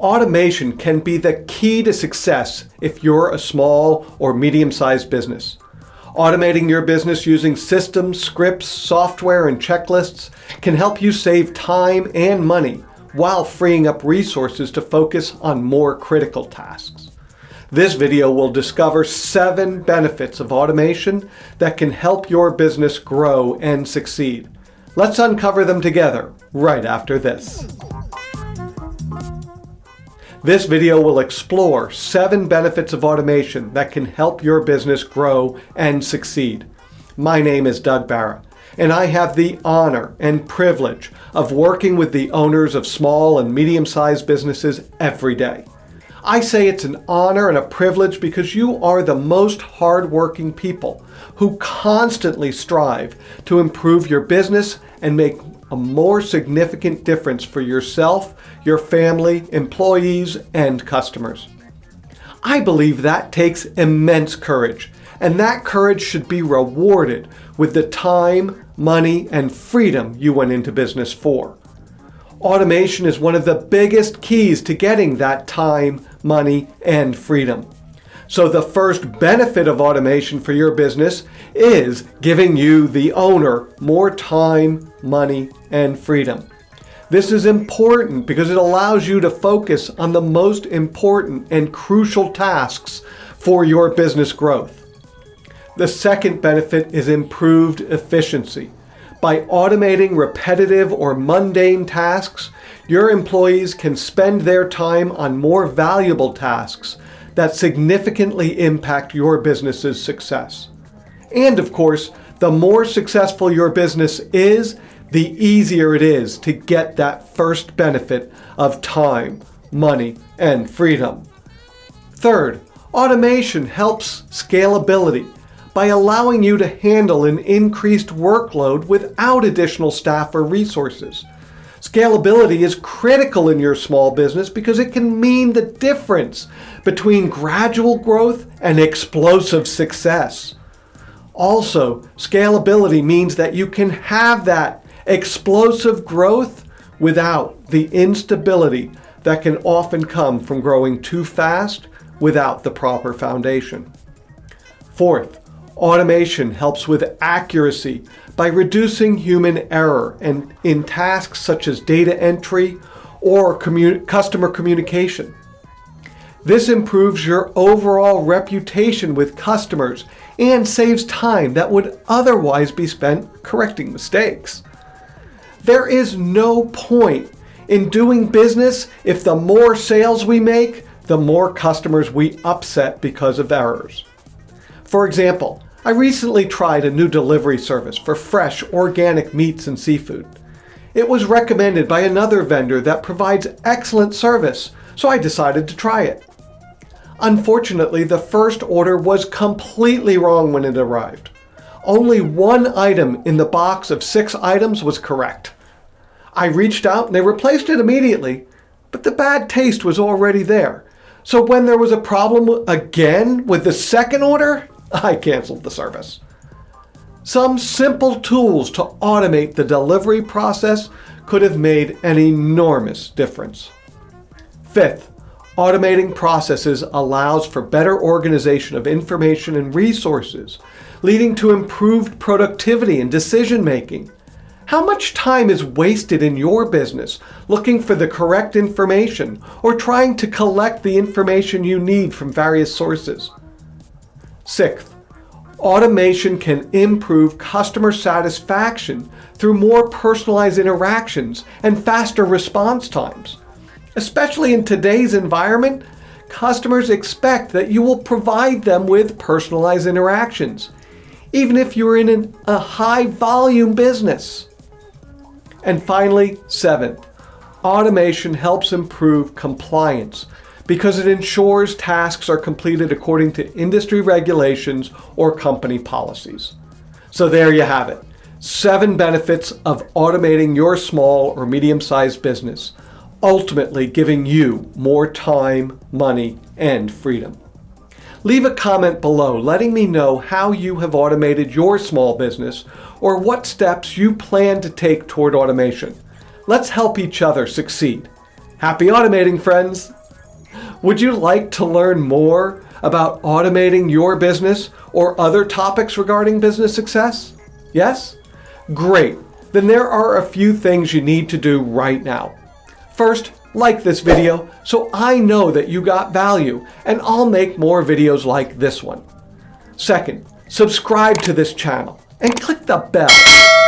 Automation can be the key to success if you're a small or medium-sized business. Automating your business using systems, scripts, software, and checklists can help you save time and money while freeing up resources to focus on more critical tasks. This video will discover seven benefits of automation that can help your business grow and succeed. Let's uncover them together right after this. This video will explore seven benefits of automation that can help your business grow and succeed. My name is Doug Barra, and I have the honor and privilege of working with the owners of small and medium-sized businesses every day. I say it's an honor and a privilege because you are the most hardworking people who constantly strive to improve your business and make a more significant difference for yourself, your family, employees, and customers. I believe that takes immense courage, and that courage should be rewarded with the time, money, and freedom you went into business for. Automation is one of the biggest keys to getting that time, money, and freedom. So the first benefit of automation for your business is giving you, the owner, more time, money, and freedom. This is important because it allows you to focus on the most important and crucial tasks for your business growth. The second benefit is improved efficiency. By automating repetitive or mundane tasks, your employees can spend their time on more valuable tasks that significantly impact your business's success. And of course, the more successful your business is, the easier it is to get that first benefit of time, money, and freedom. Third, automation helps scalability by allowing you to handle an increased workload without additional staff or resources. Scalability is critical in your small business because it can mean the difference between gradual growth and explosive success. Also, scalability means that you can have that explosive growth without the instability that can often come from growing too fast without the proper foundation. Fourth, automation helps with accuracy by reducing human error and in tasks such as data entry or customer communication. This improves your overall reputation with customers and saves time that would otherwise be spent correcting mistakes. There is no point in doing business if the more sales we make, the more customers we upset because of errors. For example, I recently tried a new delivery service for fresh, organic meats and seafood. It was recommended by another vendor that provides excellent service, so I decided to try it. Unfortunately, the first order was completely wrong when it arrived. Only one item in the box of six items was correct. I reached out and they replaced it immediately, but the bad taste was already there. So when there was a problem again with the second order, I canceled the service. Some simple tools to automate the delivery process could have made an enormous difference. Fifth, automating processes allows for better organization of information and resources, leading to improved productivity and decision making. How much time is wasted in your business looking for the correct information or trying to collect the information you need from various sources? Sixth, automation can improve customer satisfaction through more personalized interactions and faster response times. Especially in today's environment, customers expect that you will provide them with personalized interactions, even if you're in an, a high volume business. And finally, seventh, automation helps improve compliance because it ensures tasks are completed according to industry regulations or company policies. So there you have it. Seven benefits of automating your small or medium-sized business, ultimately giving you more time, money, and freedom. Leave a comment below letting me know how you have automated your small business or what steps you plan to take toward automation. Let's help each other succeed. Happy automating, friends! Would you like to learn more about automating your business or other topics regarding business success? Yes? Great. Then there are a few things you need to do right now. First, like this video so I know that you got value and I'll make more videos like this one. Second, subscribe to this channel and click the bell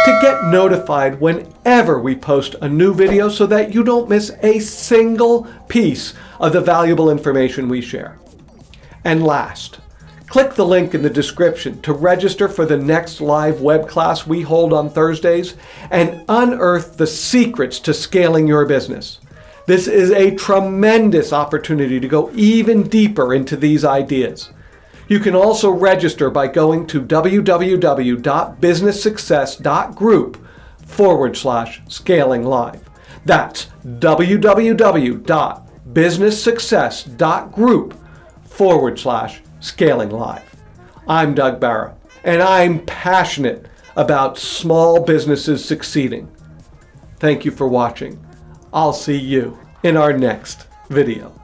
to get notified whenever we post a new video so that you don't miss a single piece of the valuable information we share. And last, click the link in the description to register for the next live web class we hold on Thursdays and unearth the secrets to scaling your business. This is a tremendous opportunity to go even deeper into these ideas. You can also register by going to www.businesssuccess.group forward slash scaling live. That's www.businesssuccess.group forward slash scaling live. I'm Doug Barra, and I'm passionate about small businesses succeeding. Thank you for watching. I'll see you in our next video.